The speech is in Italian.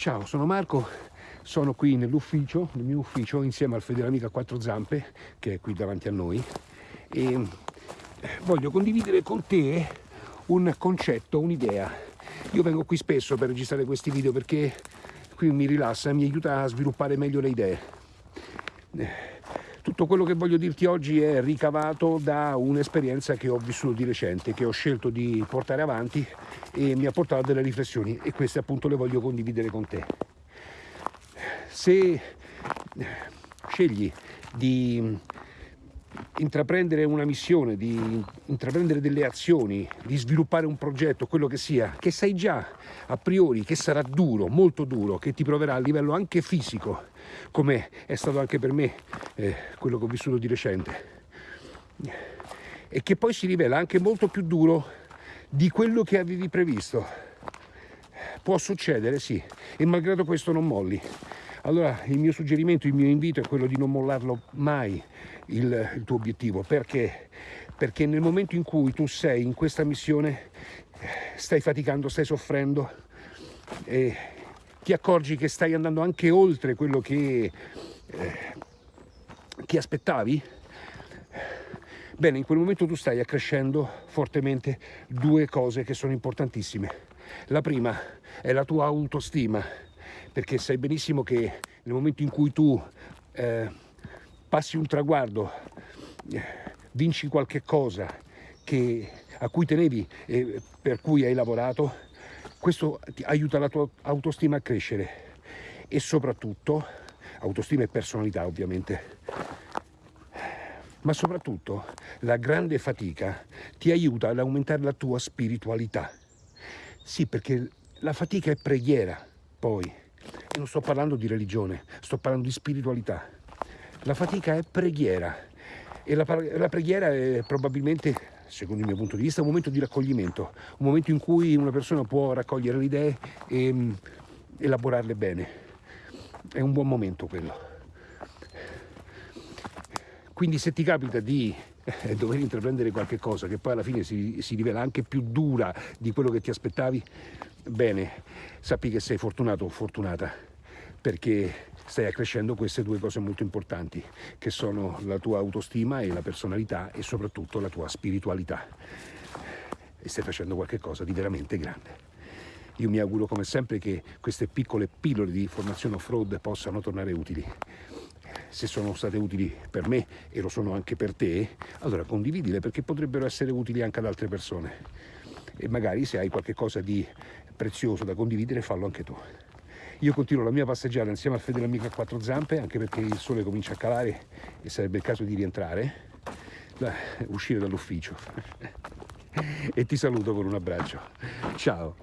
Ciao, sono Marco, sono qui nell'ufficio, nel mio ufficio, insieme al fedele amico a quattro zampe, che è qui davanti a noi, e voglio condividere con te un concetto, un'idea. Io vengo qui spesso per registrare questi video perché qui mi rilassa e mi aiuta a sviluppare meglio le idee. Tutto quello che voglio dirti oggi è ricavato da un'esperienza che ho vissuto di recente, che ho scelto di portare avanti e mi ha portato a delle riflessioni e queste appunto le voglio condividere con te. Se scegli di intraprendere una missione, di intraprendere delle azioni, di sviluppare un progetto, quello che sia, che sai già a priori che sarà duro, molto duro, che ti proverà a livello anche fisico, come è stato anche per me eh, quello che ho vissuto di recente, e che poi si rivela anche molto più duro di quello che avevi previsto. Può succedere, sì, e malgrado questo non molli. Allora il mio suggerimento, il mio invito è quello di non mollarlo mai il, il tuo obiettivo. Perché? Perché nel momento in cui tu sei in questa missione stai faticando, stai soffrendo e ti accorgi che stai andando anche oltre quello che, eh, che aspettavi, bene, in quel momento tu stai accrescendo fortemente due cose che sono importantissime. La prima è la tua autostima, perché sai benissimo che nel momento in cui tu eh, passi un traguardo, eh, vinci qualche cosa che, a cui tenevi e per cui hai lavorato, questo ti aiuta la tua autostima a crescere. E soprattutto, autostima e personalità ovviamente, ma soprattutto la grande fatica ti aiuta ad aumentare la tua spiritualità. Sì, perché la fatica è preghiera, poi, non sto parlando di religione, sto parlando di spiritualità. La fatica è preghiera e la, la preghiera è probabilmente, secondo il mio punto di vista, un momento di raccoglimento, un momento in cui una persona può raccogliere le idee e um, elaborarle bene. È un buon momento quello. Quindi se ti capita di eh, dover intraprendere qualche cosa che poi alla fine si, si rivela anche più dura di quello che ti aspettavi, bene, sappi che sei fortunato o fortunata perché stai accrescendo queste due cose molto importanti che sono la tua autostima e la personalità e soprattutto la tua spiritualità e stai facendo qualcosa di veramente grande. Io mi auguro come sempre che queste piccole pillole di formazione off-road possano tornare utili. Se sono state utili per me e lo sono anche per te, allora condividile perché potrebbero essere utili anche ad altre persone. E magari se hai qualcosa di prezioso da condividere fallo anche tu. Io continuo la mia passeggiata insieme al fedele amico a quattro zampe, anche perché il sole comincia a calare e sarebbe il caso di rientrare, uscire dall'ufficio. e ti saluto con un abbraccio. Ciao!